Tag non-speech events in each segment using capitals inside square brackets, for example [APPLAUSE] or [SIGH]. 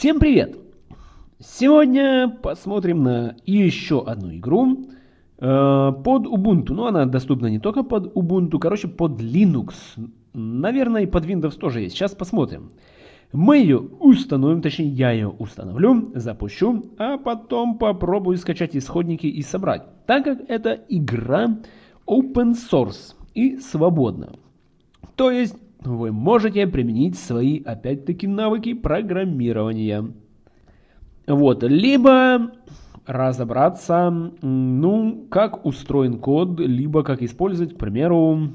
Всем привет! Сегодня посмотрим на еще одну игру э, под Ubuntu. Ну, она доступна не только под Ubuntu, короче, под Linux. Наверное, и под Windows тоже есть. Сейчас посмотрим. Мы ее установим, точнее, я ее установлю, запущу, а потом попробую скачать исходники и собрать. Так как это игра open source и свободна. То есть вы можете применить свои, опять-таки, навыки программирования. Вот, либо разобраться, ну, как устроен код, либо как использовать, к примеру,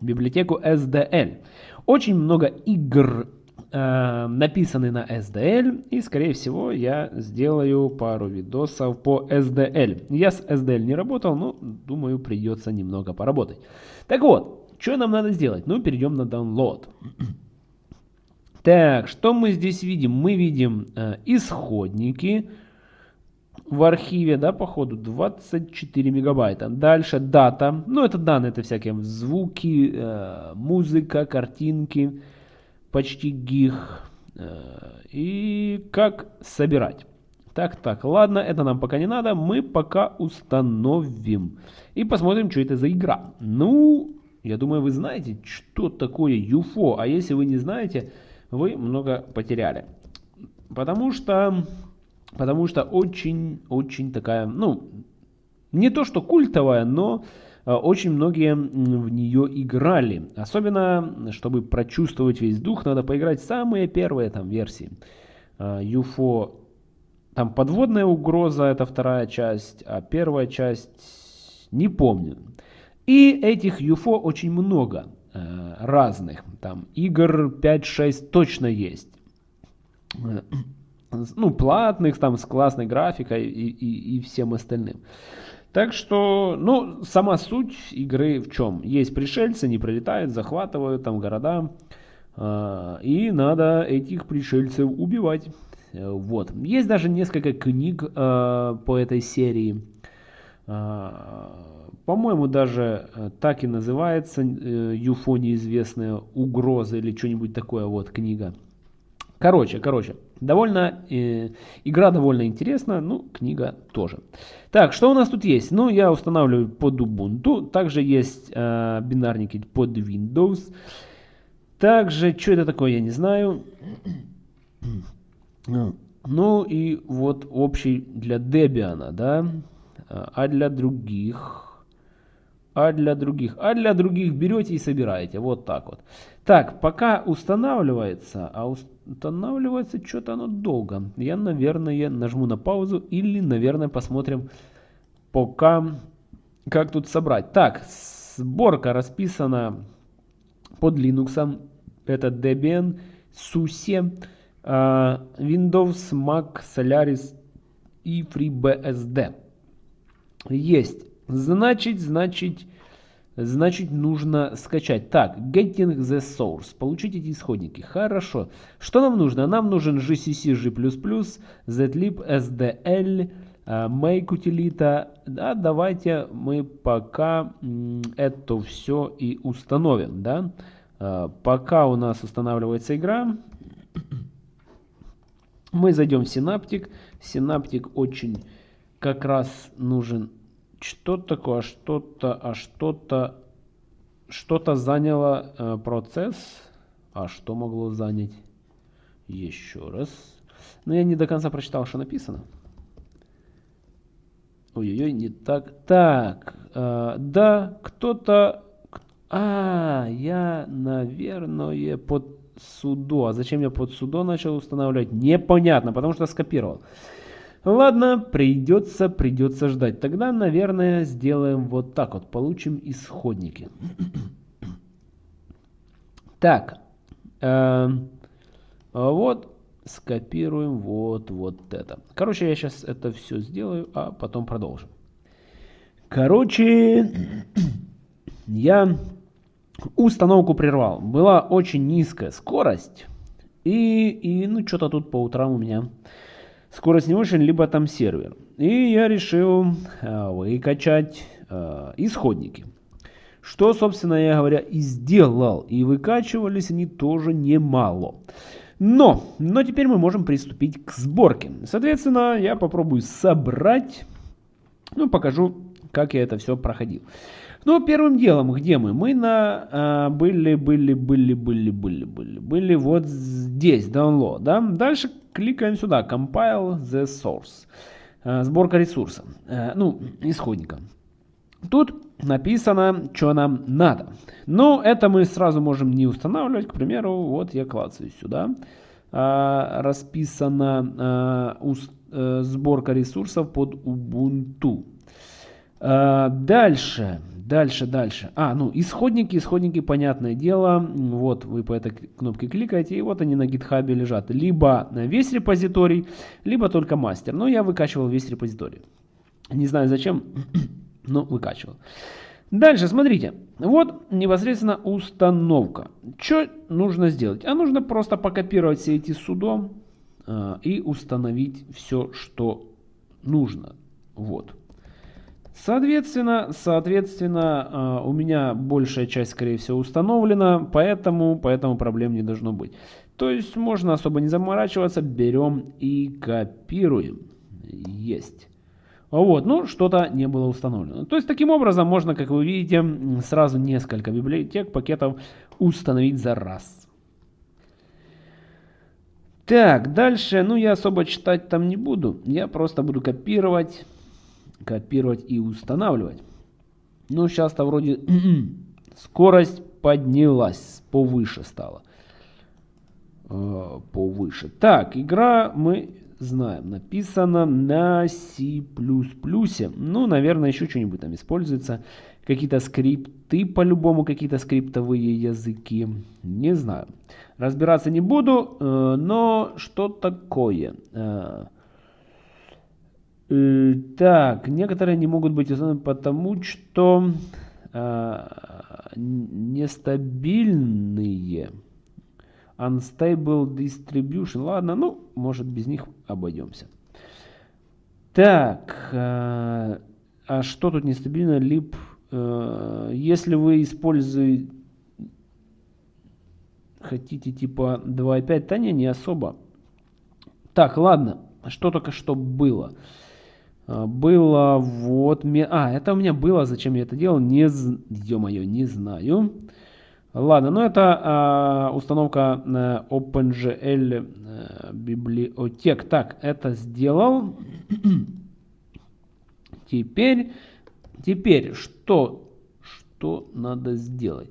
библиотеку SDL. Очень много игр э, написаны на SDL, и, скорее всего, я сделаю пару видосов по SDL. Я с SDL не работал, но, думаю, придется немного поработать. Так вот, что нам надо сделать? Ну, перейдем на download. Так, что мы здесь видим? Мы видим э, исходники в архиве, да, походу, 24 мегабайта. Дальше дата, ну, это данные, это всякие звуки, э, музыка, картинки, почти гиг. Э, и как собирать. Так, так, ладно, это нам пока не надо, мы пока установим. И посмотрим, что это за игра. Ну, я думаю, вы знаете, что такое UFO, а если вы не знаете, вы много потеряли. Потому что, потому что очень-очень такая, ну, не то что культовая, но э, очень многие в нее играли. Особенно, чтобы прочувствовать весь дух, надо поиграть самые первые там версии. UFO, э, там подводная угроза, это вторая часть, а первая часть не помню. И этих UFO очень много э, разных. Там игр 5-6 точно есть. Э, ну, платных, там, с классной графикой и, и, и всем остальным. Так что, ну, сама суть игры в чем? Есть пришельцы, они прилетают, захватывают там города, э, и надо этих пришельцев убивать. Вот. Есть даже несколько книг по этой серии. Э, по-моему, даже э, так и называется «Юфо неизвестная угроза» или что-нибудь такое, вот книга. Короче, короче, довольно, э, игра довольно интересна, ну, книга тоже. Так, что у нас тут есть? Ну, я устанавливаю под Ubuntu, также есть э, бинарники под Windows. Также, что это такое, я не знаю. [CLEARS THROAT] Ну, и вот общий для Debian, да, а для других а для других. А для других берете и собираете. Вот так вот. Так, пока устанавливается, а устанавливается что-то оно долго. Я, наверное, нажму на паузу или, наверное, посмотрим пока, как тут собрать. Так, сборка расписана под Linux. Это Debian, SUSE, а, Windows, Mac, Solaris и FreeBSD. Есть Значит, значит, значит нужно скачать. Так, getting the source. Получить эти исходники. Хорошо. Что нам нужно? Нам нужен gcc, g++, zlib, sdl, э, make утилита. Да, давайте мы пока это все и установим. Да? Э, пока у нас устанавливается игра, мы зайдем в Synaptic. Synaptic очень как раз нужен что такое, а что-то, а что-то, что-то заняло э, процесс, а что могло занять? Еще раз. Но я не до конца прочитал, что написано. Ой-ой-ой, не так. Так, э, да, кто-то... А, я, наверное, под судо. А зачем я под судо начал устанавливать? Непонятно, потому что скопировал. Ладно, придется, придется ждать. Тогда, наверное, сделаем вот так вот. Получим исходники. [CLEARS THROAT] Так. Э, вот. Скопируем вот, вот это. Короче, я сейчас это все сделаю, а потом продолжим. Короче, [CLEARS THROAT] я установку прервал. Была очень низкая скорость. И, и ну, что-то тут по утрам у меня скорость не очень, либо там сервер. И я решил э, выкачать э, исходники. Что, собственно, я говоря, и сделал. И выкачивались они тоже немало. Но, но теперь мы можем приступить к сборке. Соответственно, я попробую собрать, ну, покажу, как я это все проходил. Ну, первым делом, где мы? Мы на а, были, были, были, были, были, были, были вот здесь, download, да? Дальше кликаем сюда, compile the source, а, сборка ресурса, а, ну, исходника. Тут написано, что нам надо. Но это мы сразу можем не устанавливать. К примеру, вот я клацаю сюда. А, расписана а, уст, а, сборка ресурсов под Ubuntu. А, дальше, дальше, дальше. А, ну, исходники, исходники, понятное дело. Вот вы по этой кнопке кликаете, и вот они на GitHub лежат. Либо весь репозиторий, либо только мастер. Но я выкачивал весь репозиторий. Не знаю зачем, [COUGHS] но выкачивал. Дальше, смотрите. Вот непосредственно установка. Что нужно сделать? А нужно просто покопировать все эти судо э, и установить все, что нужно. Вот. Соответственно, соответственно, э, у меня большая часть, скорее всего, установлена, поэтому, поэтому проблем не должно быть. То есть можно особо не заморачиваться, берем и копируем. Есть. Вот, ну, что-то не было установлено. То есть, таким образом, можно, как вы видите, сразу несколько библиотек, пакетов установить за раз. Так, дальше, ну, я особо читать там не буду. Я просто буду копировать, копировать и устанавливать. Ну, сейчас-то вроде [CLEARS THROAT] скорость поднялась, повыше стала. Э, повыше. Так, игра мы знаем. Написано на C++. Ну, наверное, еще что-нибудь там используется. Какие-то скрипты, по-любому, какие-то скриптовые языки. Не знаю. Разбираться не буду, э, но что такое? Э, так, некоторые не могут быть установлены потому, что нестабильные. Unstable Distribution. Ладно, ну, может без них обойдемся. Так, э, а что тут нестабильно? Lib, э, если вы используете, хотите типа 2.5, то не, не особо. Так, ладно, что только что было? Э, было вот... А, это у меня было, зачем я это делал? Не, ё-моё, не знаю. Ладно, ну это э, установка э, OpenGL э, библиотек. Так, это сделал. [CLEARS THROAT] теперь, теперь что, что надо сделать?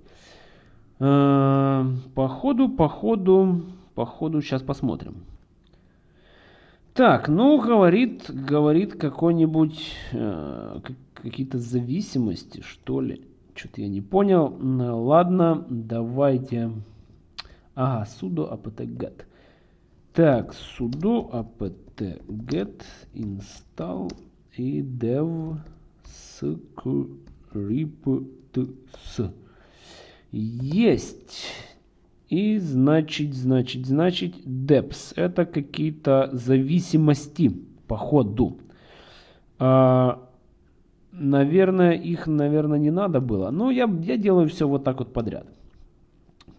Э, по ходу, по ходу, по ходу, сейчас посмотрим. Так, ну, говорит, говорит какой-нибудь, э, какие-то зависимости, что ли. Что-то я не понял. Ладно, давайте. Ага, sudo apt-get. Так, sudo apt-get install и dev scripts. Есть. И значит, значит, значит, deps. Это какие-то зависимости по ходу. А, Наверное, их, наверное, не надо было. Но я, я делаю все вот так вот подряд.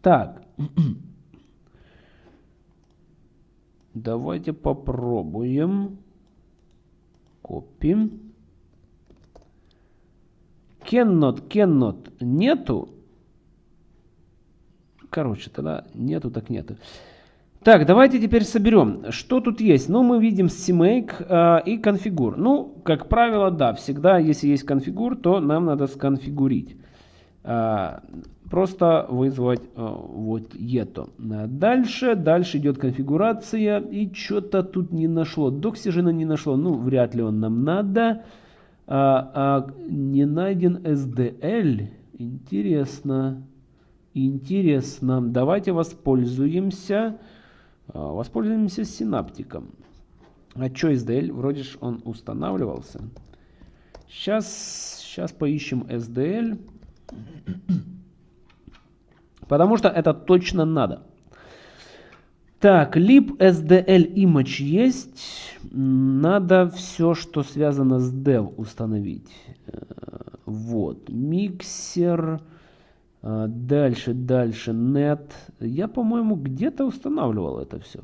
Так. [CLEARS THROAT] Давайте попробуем. Копим. Cannot, cannot нету. Короче, тогда нету, так нету. Так, давайте теперь соберем. Что тут есть? Ну, мы видим CMake э, и конфигур. Ну, как правило, да, всегда, если есть конфигур, то нам надо сконфигурить. Э, просто вызвать э, вот это. Дальше, дальше идет конфигурация. И что-то тут не нашло. Доксижена не нашло. Ну, вряд ли он нам надо. А, а, не найден SDL. Интересно. Интересно. Давайте воспользуемся... А, воспользуемся синаптиком. А что SDL? Вроде же он устанавливался. Сейчас, сейчас поищем SDL. Потому что это точно надо. Так, lib SDL image есть. Надо все, что связано с dev установить. Э, вот. Миксер. А, дальше, дальше, net. Я, по-моему, где-то устанавливал это все.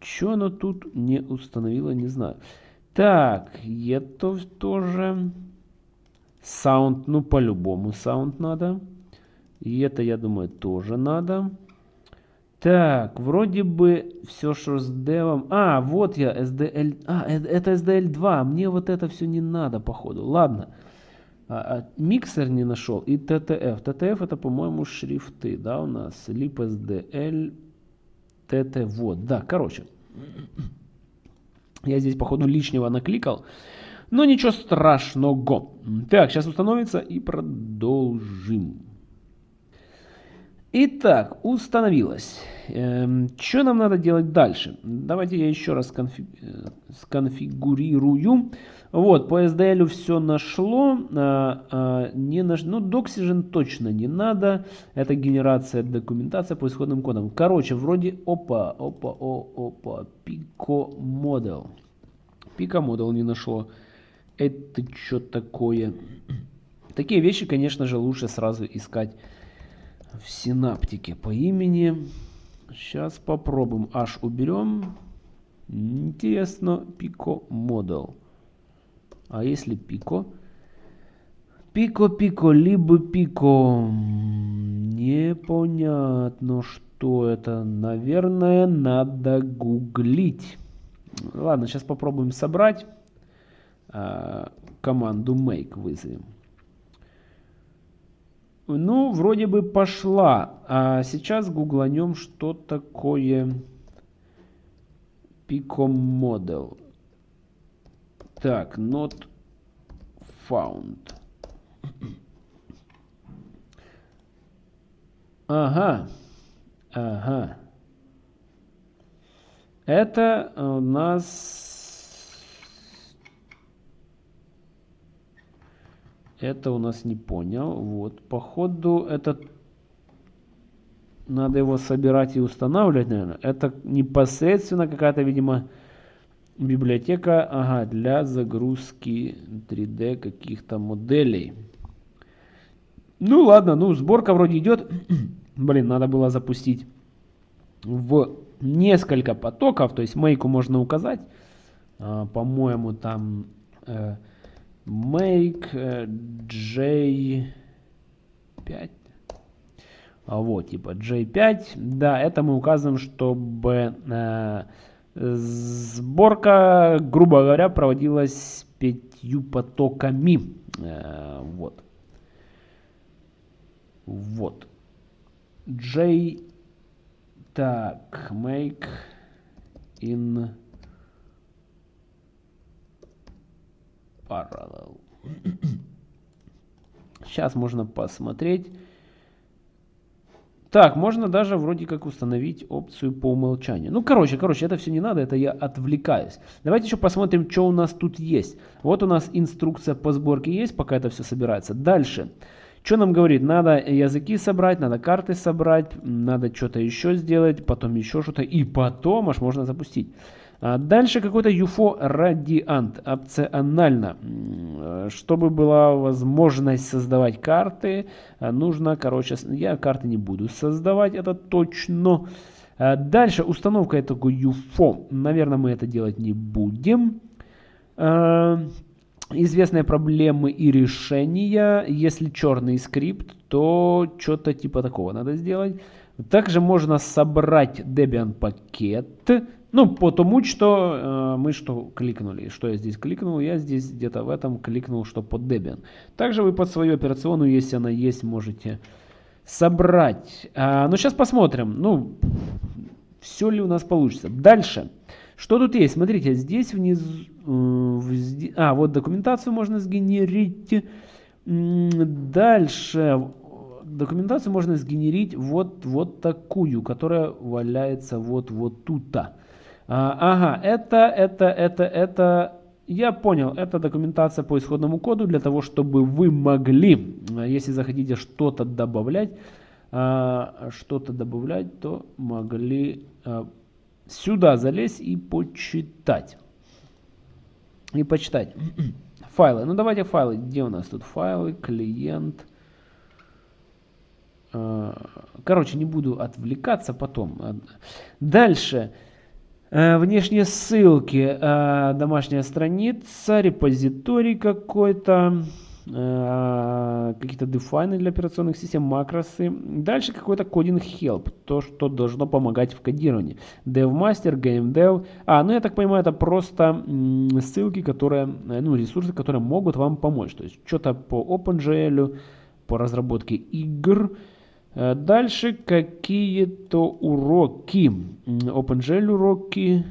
Что оно тут не установило, не знаю. Так, это тоже. Sound, ну по-любому sound надо. И это, я думаю, тоже надо. Так, вроде бы все, что с девом... А, вот я, SDL... А, э, это SDL 2. Мне вот это все не надо, походу. Ладно. А, а, миксер не нашел. И TTF. TTF это, по-моему, шрифты, да, у нас. Lip SDL, TT. Вот, да, короче. Я здесь, походу, лишнего накликал. Но ничего страшного. Так, сейчас установится и продолжим. Итак, установилось. Эм, что нам надо делать дальше? Давайте я еще раз конфи э, сконфигурирую. Вот, по SDL все нашло. А, а, не наш... Ну, Doxygen точно не надо. Это генерация документация по исходным кодам. Короче, вроде опа, опа, о, опа, Pico Model. Pico Model не нашло. Это что такое? Такие вещи, конечно же, лучше сразу искать в синаптике по имени. Сейчас попробуем. Аж уберем. Интересно, Pico Model. А если Pico? Пико, пико, либо пико. Непонятно, что это. Наверное, надо гуглить. Ладно, сейчас попробуем собрать. А, команду make вызовем. Ну, вроде бы пошла. А сейчас гугланем, что такое Pico Model. Так, not found. Ага, ага. Это у нас Это у нас не понял. Вот, походу, это надо его собирать и устанавливать, наверное. Это непосредственно какая-то, видимо, библиотека ага, для загрузки 3D каких-то моделей. Ну ладно, ну сборка вроде идет. [CLEARS THROAT] Блин, надо было запустить в несколько потоков. То есть мейку можно указать. А, По-моему, там... Make э, j5 а вот типа j5 да это мы указываем чтобы э, сборка грубо говоря проводилась пятью потоками. Э, вот. Вот. J так make in parallel. [CLEARS THROAT] Сейчас можно посмотреть. Так, можно даже вроде как установить опцию по умолчанию. Ну, короче, короче, это все не надо, это я отвлекаюсь. Давайте еще посмотрим, что у нас тут есть. Вот у нас инструкция по сборке есть, пока это все собирается. Дальше. Что нам говорит? Надо языки собрать, надо карты собрать, надо что-то еще сделать, потом еще что-то, и потом аж можно запустить. А дальше какой-то UFO радиант, опционально. Чтобы была возможность создавать карты, а, нужно, короче, я карты не буду создавать, это точно. А дальше установка этого UFO. Наверное, мы это делать не будем. Известные проблемы и решения. Если черный скрипт, то что-то типа такого надо сделать. Также можно собрать Debian пакет ну, потому что э, мы что кликнули. Что я здесь кликнул? Я здесь где-то в этом кликнул, что под Debian. Также вы под свою операционную, если она есть, можете собрать. А, ну, сейчас посмотрим. Ну, все ли у нас получится. Дальше. Что тут есть? Смотрите, здесь внизу... Э, а, вот документацию можно сгенерить. Дальше. Документацию можно сгенерить вот, вот такую, которая валяется вот, вот тут-то. А, ага, это, это, это, это, я понял, это документация по исходному коду для того, чтобы вы могли, если захотите что-то добавлять, а, что-то добавлять, то могли а, сюда залезть и почитать. И почитать. [CLEARS THROAT] Файлы. Ну давайте файлы. Где у нас тут файлы? Клиент. Короче, не буду отвлекаться потом. Дальше. Внешние ссылки. Домашняя страница, репозиторий какой-то. Э, какие-то дефайны для операционных систем, макросы. Дальше какой-то кодинг help, то, что должно помогать в кодировании. DevMaster, GameDev. А, ну я так понимаю, это просто ссылки, которые, э, ну ресурсы, которые могут вам помочь. То есть что-то по OpenGL, по разработке игр. Э, дальше какие-то уроки. OpenGL уроки,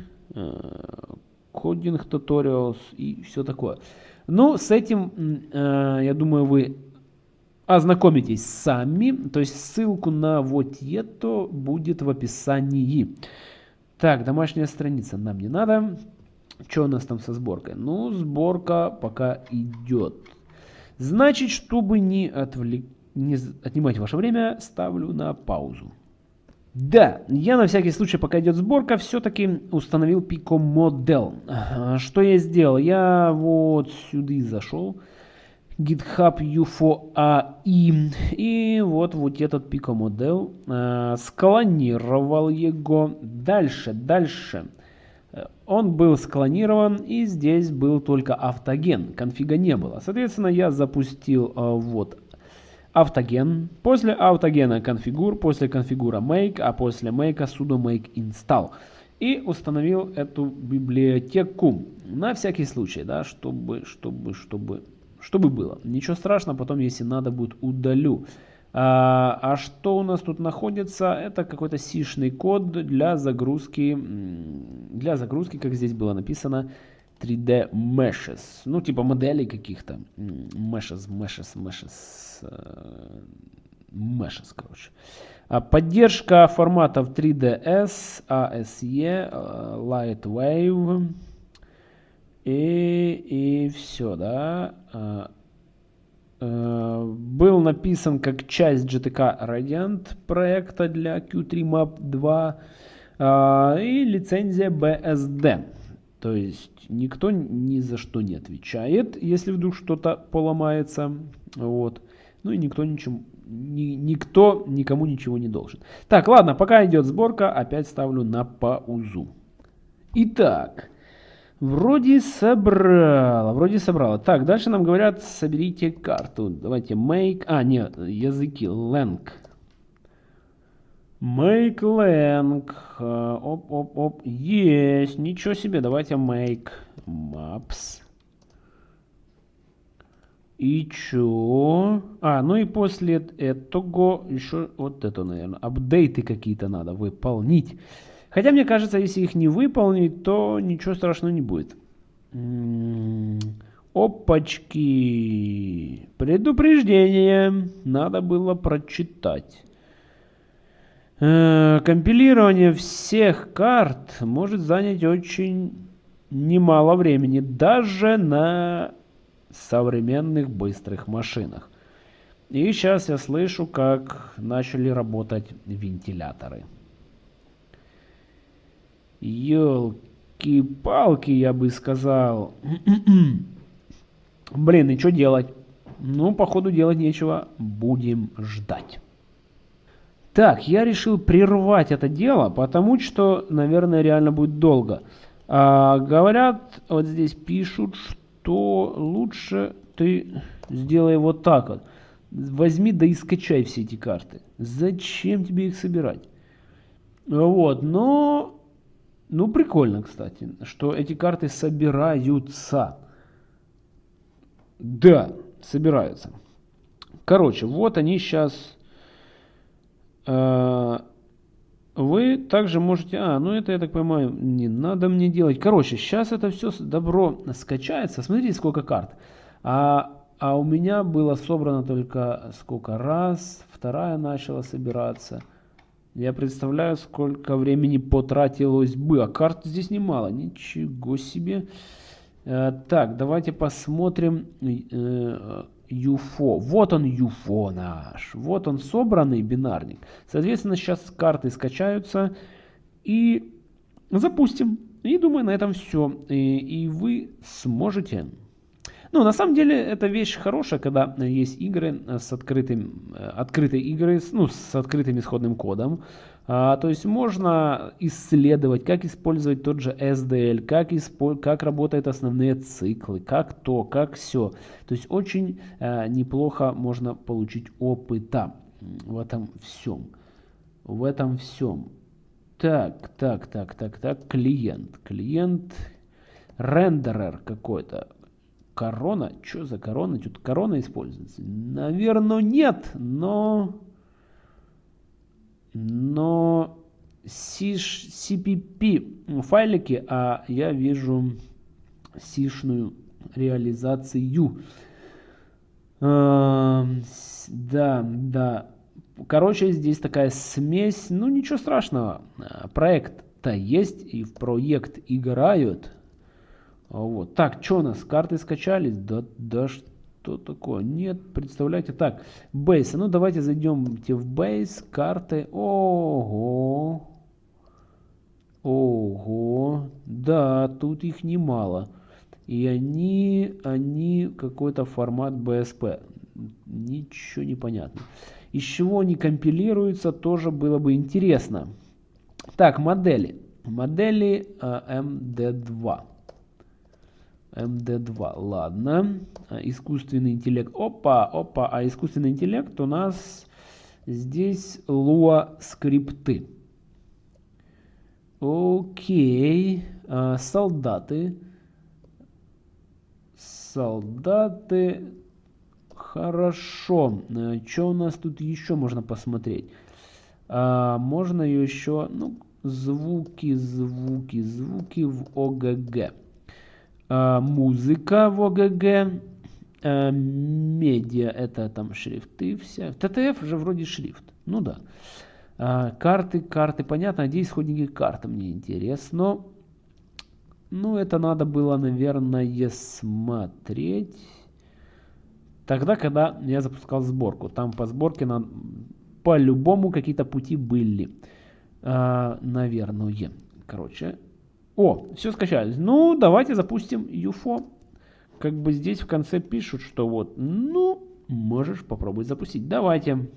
кодинг tutorials и все такое. Ну, с этим, э, я думаю, вы ознакомитесь сами. То есть ссылку на вот это будет в описании. Так, домашняя страница нам не надо. Что у нас там со сборкой? Ну, сборка пока идет. Значит, чтобы не, отвлек... не отнимать ваше время, ставлю на паузу. Да, я на всякий случай, пока идет сборка, все-таки установил Pico Model. Что я сделал? Я вот сюда зашел. GitHub UFO AI. И вот, вот этот Pico Model. Э, склонировал его. Дальше, дальше. Он был склонирован, и здесь был только автоген. Конфига не было. Соответственно, я запустил э, вот автоген, после автогена конфигур, после конфигура make, а после make sudo make install. И установил эту библиотеку на всякий случай, да, чтобы, чтобы, чтобы, чтобы было. Ничего страшного, потом, если надо будет, удалю. А, а что у нас тут находится? Это какой-то сишный код для загрузки, для загрузки, как здесь было написано, 3D meshes. Ну, типа моделей каких-то. Meshes, meshes, meshes. Meshes, короче. А поддержка форматов 3ds, ASE, Lightwave. И, и все, да. А, а, был написан как часть GTK Radiant проекта для Q3 Map 2 и лицензия BSD. То есть никто ни за что не отвечает, если вдруг что-то поломается. Вот. Ну и никто ничем, ни, никто никому ничего не должен. Так, ладно, пока идет сборка, опять ставлю на паузу. Итак, вроде собрала, вроде собрала. Так, дальше нам говорят, соберите карту. Давайте make, а нет, языки, lang. Make lang. Э, оп, оп, оп. Есть. Ничего себе. Давайте make maps. И чё? А, ну и после этого еще вот это, наверное, апдейты какие-то надо выполнить. Хотя мне кажется, если их не выполнить, то ничего страшного не будет. М-м-м. Опачки. Предупреждение. Надо было прочитать. Э, компилирование всех карт может занять очень немало времени, даже на современных быстрых машинах. И сейчас я слышу, как начали работать вентиляторы. Ёлки-палки, я бы сказал. [CLEARS THROAT] Блин, и что делать? Ну, походу делать нечего. Будем ждать. Так, я решил прервать это дело, потому что, наверное, реально будет долго. А, говорят, вот здесь пишут, что лучше ты сделай вот так вот. Возьми да и скачай все эти карты. Зачем тебе их собирать? Вот, но... Ну, прикольно, кстати, что эти карты собираются. Да, собираются. Короче, вот они сейчас Э, вы также можете... А, ну это, я так понимаю, не надо мне делать. Короче, сейчас это все добро скачается. Смотрите, сколько карт. А, а у меня было собрано только сколько раз. Вторая начала собираться. Я представляю, сколько времени потратилось бы. А карт здесь немало. Ничего себе. Э, так, давайте посмотрим. UFO. Вот он UFO наш. Вот он собранный бинарник. Соответственно, сейчас карты скачаются и запустим. И думаю, на этом все. И, и вы сможете Ну, на самом деле, это вещь хорошая, когда есть игры с открытым, открытые игры, ну, с открытым исходным кодом. А, то есть можно исследовать, как использовать тот же SDL, как, испо как работают основные циклы, как то, как все. То есть очень а, неплохо можно получить опыта в этом всем. В этом всем. Так, так, так, так, так, клиент. Клиент, рендерер какой-то. Корона? Что за корона? Тут корона используется? Наверное, нет, но но CPP файлики, а я вижу сишную реализацию. А, да, да. Короче, здесь такая смесь. Ну, ничего страшного. Проект-то есть, и в проект играют. Вот. Так, что у нас? Карты скачались? Да, да что такое? Нет, представляете, так, Base, ну давайте зайдемте в Base, карты, ого, ого, да, тут их немало, и они, они какой-то формат BSP, ничего не понятно. Из чего они компилируются, тоже было бы интересно. Так, модели, модели uh, MD2. MD2. Ладно. А, искусственный интеллект. Опа, опа. А искусственный интеллект у нас здесь Lua скрипты. Окей. А, солдаты. Солдаты. Хорошо. А, Что у нас тут еще можно посмотреть? А, можно еще... Ну, звуки, звуки, звуки в ОГГ. А, музыка в ОГГ, а, медиа это там шрифты все. ТТФ же вроде шрифт, ну да. А, карты, карты, понятно, где исходники карты, мне интересно. Ну, это надо было, наверное, смотреть тогда, когда я запускал сборку. Там по сборке на... по-любому какие-то пути были. А, наверное. Короче, о, все скачались. Ну, давайте запустим UFO. Как бы здесь в конце пишут, что вот, ну, можешь попробовать запустить. Давайте.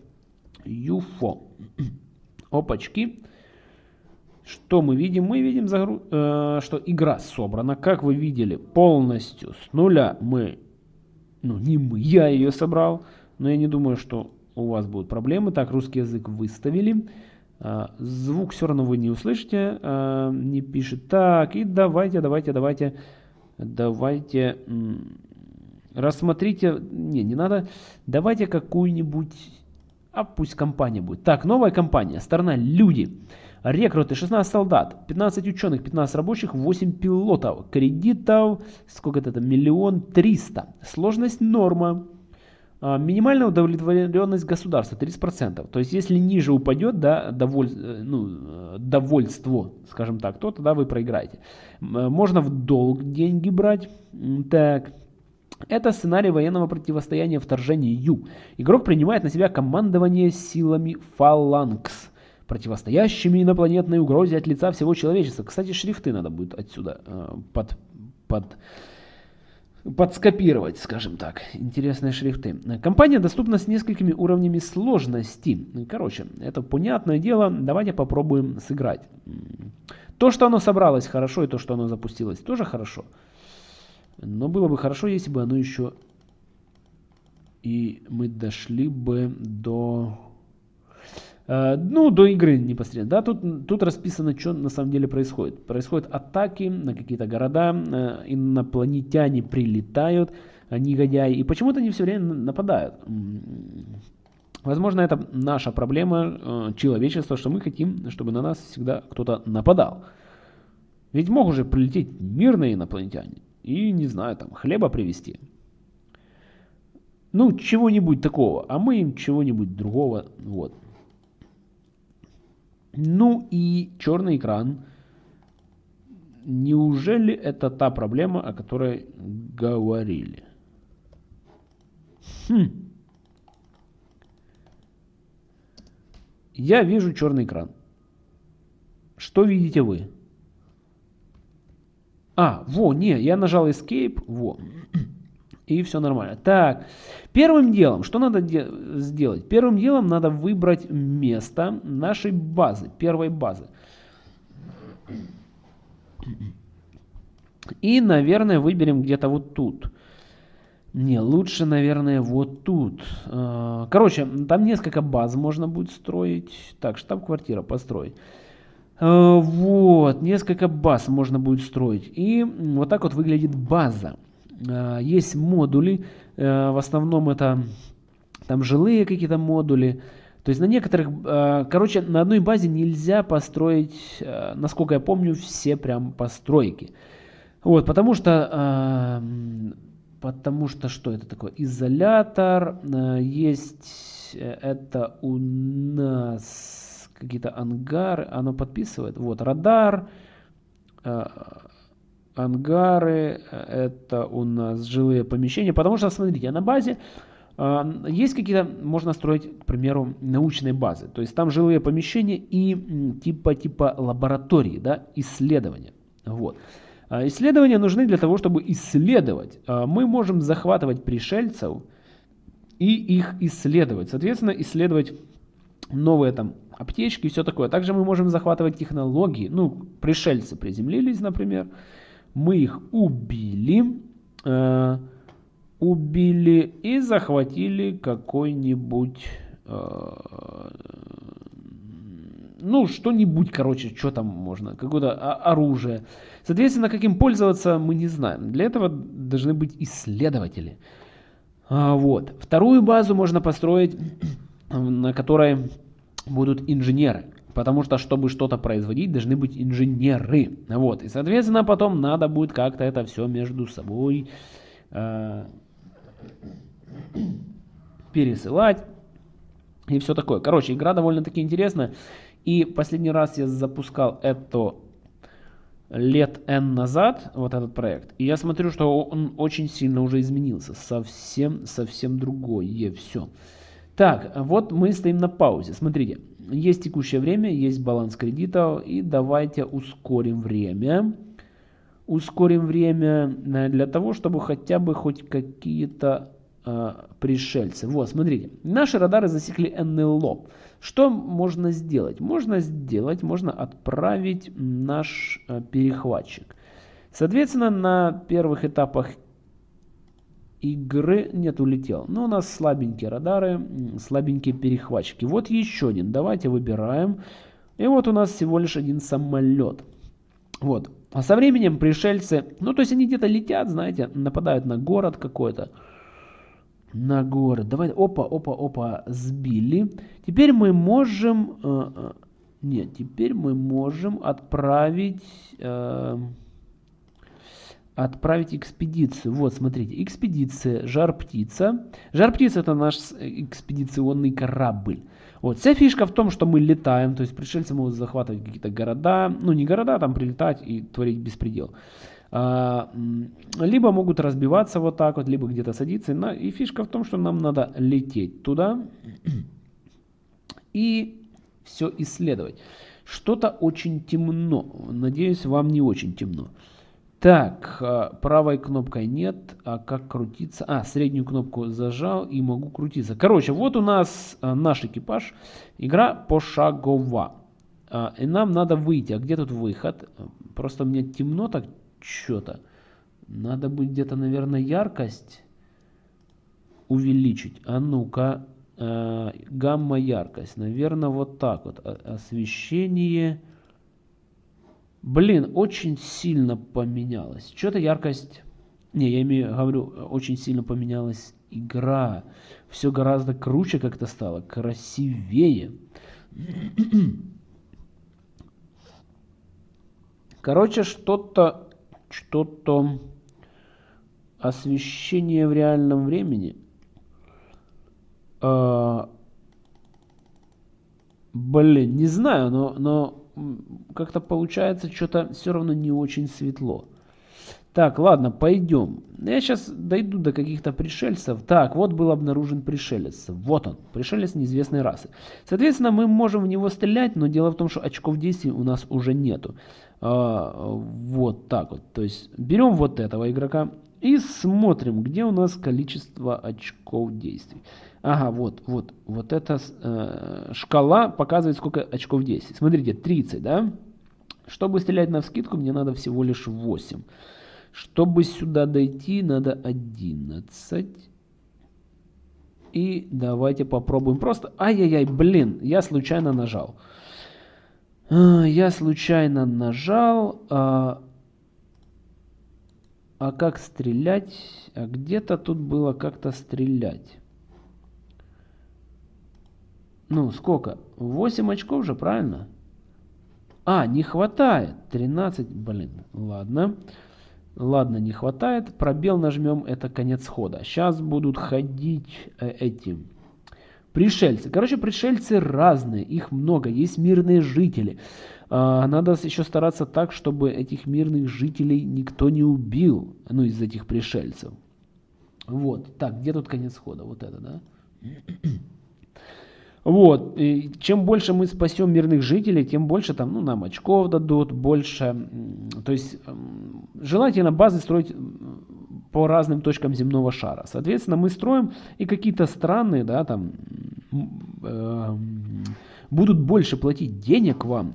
UFO. [CLEARS THROAT] Опачки. Что мы видим? Мы видим, загру... э, что игра собрана, как вы видели, полностью с нуля. Мы, ну не мы, я ее собрал, но я не думаю, что у вас будут проблемы. Так, русский язык выставили. А, звук все равно вы не услышите, а, не пишет. Так, и давайте, давайте, давайте, давайте, рассмотрите, не, не надо, давайте какую-нибудь, а пусть компания будет. Так, новая компания, сторона люди. Рекруты 16 солдат, 15 ученых, 15 рабочих, 8 пилотов. Кредитов, сколько это, миллион триста. Сложность норма. А, минимальная удовлетворенность государства 30%. То есть если ниже упадет да, доволь, э, ну, э, довольство, скажем так, то тогда вы проиграете. Э, можно в долг деньги брать. Так. Это сценарий военного противостояния вторжению. Игрок принимает на себя командование силами фаланкс, противостоящими инопланетной угрозе от лица всего человечества. Кстати, шрифты надо будет отсюда под, под подскопировать, скажем так, интересные шрифты. Компания доступна с несколькими уровнями сложности. Короче, это понятное дело, давайте попробуем сыграть. То, что оно собралось хорошо, и то, что оно запустилось, тоже хорошо. Но было бы хорошо, если бы оно еще... И мы дошли бы до ну, до игры непосредственно. Да, тут, тут расписано, что на самом деле происходит. Происходят атаки на какие-то города, э, инопланетяне прилетают, э, негодяи, и почему-то они все время нападают. Возможно, это наша проблема человечества, что мы хотим, чтобы на нас всегда кто-то нападал. Ведь могут же прилететь мирные инопланетяне и, не знаю, там, хлеба привезти. Ну, чего-нибудь такого, а мы им чего-нибудь другого, вот. Ну и черный экран. Неужели это та проблема, о которой говорили? Хм. Я вижу черный экран. Что видите вы? А, во, не, я нажал Escape, во. И все нормально. Так, первым делом, что надо сделать? Первым делом надо выбрать место нашей базы, первой базы. И, наверное, выберем где-то вот тут. Не, лучше, наверное, вот тут. А, короче, там несколько баз можно будет строить. Так, штаб-квартира построить. А, вот, несколько баз можно будет строить. И вот так вот выглядит база. А, есть модули, в основном это там жилые какие-то модули. То есть на некоторых, короче, на одной базе нельзя построить, насколько я помню, все прям постройки. Вот, потому что Потому что что это такое? Изолятор. Э, есть э, это у нас какие-то ангары. Оно подписывает. Вот радар. Э, ангары. Это у нас жилые помещения. Потому что, смотрите, на базе есть какие-то, можно строить, к примеру, научные базы. То есть там жилые помещения и типа типа лаборатории, да, исследования. Вот. А, исследования нужны для того, чтобы исследовать. А, мы можем захватывать пришельцев и их исследовать. Соответственно, исследовать новые там аптечки и все такое. Также мы можем захватывать технологии. Ну, пришельцы приземлились, например. Мы их убили. Э, убили и захватили какой-нибудь... Э, ну, что-нибудь, короче, что там можно, какое-то оружие. Соответственно, каким пользоваться мы не знаем. Для этого должны быть исследователи. А, вот. Вторую базу можно построить, [CLEARS THROAT] на которой будут инженеры. Потому что, чтобы что-то производить, должны быть инженеры. Вот. И, соответственно, потом надо будет как-то это все между собой э, [CLEARS THROAT] пересылать. И все такое. Короче, игра довольно-таки интересная. И последний раз я запускал это лет N назад, вот этот проект, и я смотрю, что он очень сильно уже изменился. Совсем, совсем другое все. Так, вот мы стоим на паузе. Смотрите, есть текущее время, есть баланс кредитов, и давайте ускорим время. Ускорим время э, для того, чтобы хотя бы хоть какие-то э, пришельцы. Вот, смотрите, наши радары засекли НЛО. Что можно сделать? Можно сделать, можно отправить наш э, перехватчик. Соответственно, на первых этапах игры нет улетел. Но у нас слабенькие радары, слабенькие перехватчики. Вот еще один. Давайте выбираем. И вот у нас всего лишь один самолет. Вот. А со временем пришельцы, ну то есть они где-то летят, знаете, нападают на город какой-то на город. Давай, опа, опа, опа, сбили. Теперь мы можем... Э, э, нет, теперь мы можем отправить... Э, отправить экспедицию. Вот, смотрите, экспедиция Жар-Птица. Жар-Птица это наш экспедиционный корабль. Вот, вся фишка в том, что мы летаем, то есть пришельцы могут захватывать какие-то города, ну не города, а там прилетать и творить беспредел. А, либо могут разбиваться вот так вот, либо где-то садиться. И фишка в том, что нам надо лететь туда и все исследовать. Что-то очень темно. Надеюсь, вам не очень темно. Так, а, правой кнопкой нет. А как крутиться? А, среднюю кнопку зажал и могу крутиться. Короче, вот у нас а, наш экипаж. Игра пошагова. И нам надо выйти. А где тут выход? Просто мне темно так что-то. Надо будет где-то, наверное, яркость увеличить. А ну-ка, э, гамма яркость. Наверное, вот так вот. Освещение. Блин, очень сильно поменялось. Что-то яркость... Не, я имею, говорю, очень сильно поменялась игра. Все гораздо круче как-то стало, красивее. Короче, что-то что-то освещение в реальном времени. А, блин, не знаю, но, но как-то получается что-то все равно не очень светло. Так, ладно, пойдем. Я сейчас дойду до каких-то пришельцев. Так, вот был обнаружен пришелец. Вот он, пришелец неизвестной расы. Соответственно, мы можем в него стрелять, но дело в том, что очков действий у нас уже нету. А, вот так вот. То есть берем вот этого игрока И смотрим, где у нас количество очков действий. Ага, вот, вот, вот эта э, шкала показывает, сколько очков действий. Смотрите, 30, да? Чтобы стрелять на вскидку, мне надо всего лишь 8. Чтобы сюда дойти, надо 11. И давайте попробуем просто... Ай-яй-яй, блин, я случайно нажал. А, я случайно нажал. А, как стрелять? А где-то тут было как-то стрелять. Ну, сколько? 8 очков же, правильно? А, не хватает. 13, блин, ладно. Ладно, не хватает. Пробел нажмем, это конец хода. Сейчас будут ходить э, эти пришельцы. Короче, пришельцы разные, их много. Есть мирные жители. А, надо еще стараться так, чтобы этих мирных жителей никто не убил. Ну, из этих пришельцев. Вот. Так, где тут конец хода? Вот это, да? [CLEARS THROAT] Вот, и чем больше мы спасем мирных жителей, тем больше там, ну, нам очков дадут, больше, то есть желательно базы строить по разным точкам земного шара. Соответственно, мы строим и какие-то страны, да, там, э, будут больше платить денег вам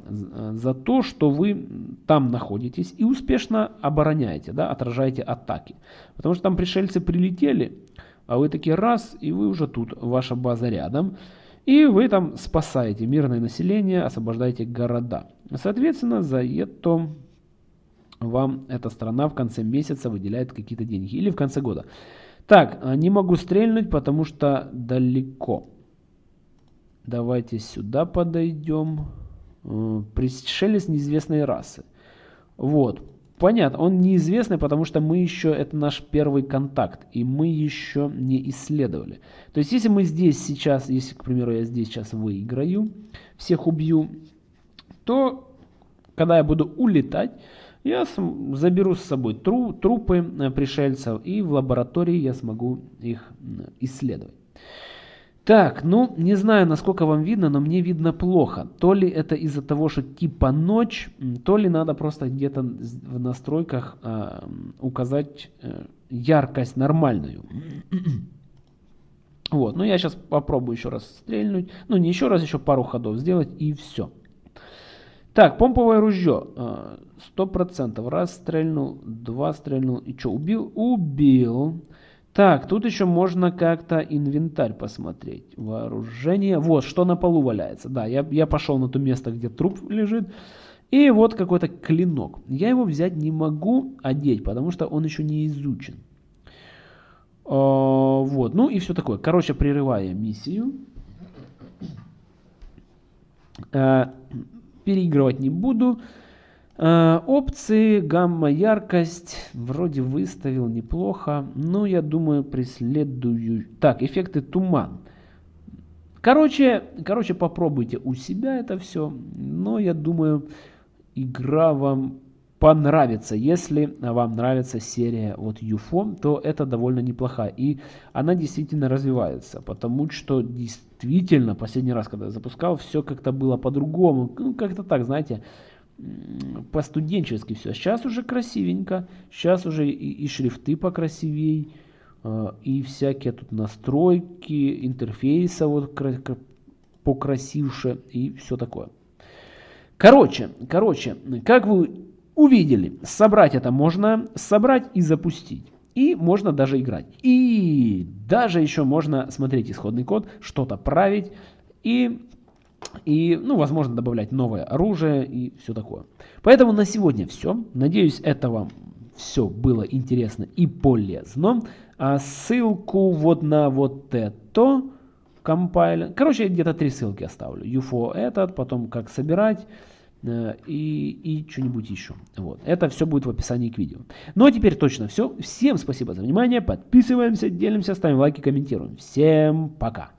за то, что вы там находитесь и успешно обороняете, да, отражаете атаки. Потому что там пришельцы прилетели, а вы такие раз, и вы уже тут, ваша база рядом. И вы там спасаете мирное население, освобождаете города. Соответственно, за это вам эта страна в конце месяца выделяет какие-то деньги. Или в конце года. Так, а, не могу стрельнуть, потому что далеко. Давайте сюда подойдем. Э, пришелец неизвестной расы. Вот. Понятно, он неизвестный, потому что мы еще, это наш первый контакт, и мы еще не исследовали. То есть, если мы здесь сейчас, если, к примеру, я здесь сейчас выиграю, всех убью, то, когда я буду улетать, я заберу с собой тру, трупы э, пришельцев, и в лаборатории я смогу их исследовать. Так, ну, не знаю, насколько вам видно, но мне видно плохо. То ли это из-за того, что типа ночь, то ли надо просто где-то в настройках э, указать э, яркость нормальную. [CLEARS THROAT] Вот, ну я сейчас попробую еще раз стрельнуть. Ну, не еще раз, еще пару ходов сделать и все. Так, помповое ружье. Сто процентов. Раз стрельнул, два стрельнул. И что, убил? Убил. Так, тут еще можно как-то инвентарь посмотреть. Вооружение. Вот, что на полу валяется. Да, я, я пошел на то место, где труп лежит. И вот какой-то клинок. Я его взять не могу одеть, потому что он еще не изучен. О, а, вот, ну и все такое. Короче, прерывая миссию. Э, переигрывать не буду. Э, опции, гамма, яркость, вроде выставил неплохо, но я думаю преследую... Так, эффекты туман. Короче, короче, попробуйте у себя это все, но я думаю, игра вам понравится. Если вам нравится серия вот UFO, то это довольно неплохая. И она действительно развивается, потому что действительно, последний раз, когда я запускал, все как-то было по-другому. Ну, как-то так, знаете, по-студенчески все. Сейчас уже красивенько, сейчас уже и, и шрифты покрасивей, э, и всякие тут настройки интерфейса вот покрасивше и все такое. Короче, короче, как вы увидели, собрать это можно, собрать и запустить. И можно даже играть. И даже еще можно смотреть исходный код, что-то править и и, ну, возможно, добавлять новое оружие и все такое. Поэтому на сегодня все. Надеюсь, это вам все было интересно и полезно. А ссылку вот на вот это компайлер. Короче, где-то три ссылки оставлю. UFO этот, потом как собирать э, и, и что-нибудь еще. Вот. Это все будет в описании к видео. Ну а теперь точно все. Всем спасибо за внимание. Подписываемся, делимся, ставим лайки, комментируем. Всем пока.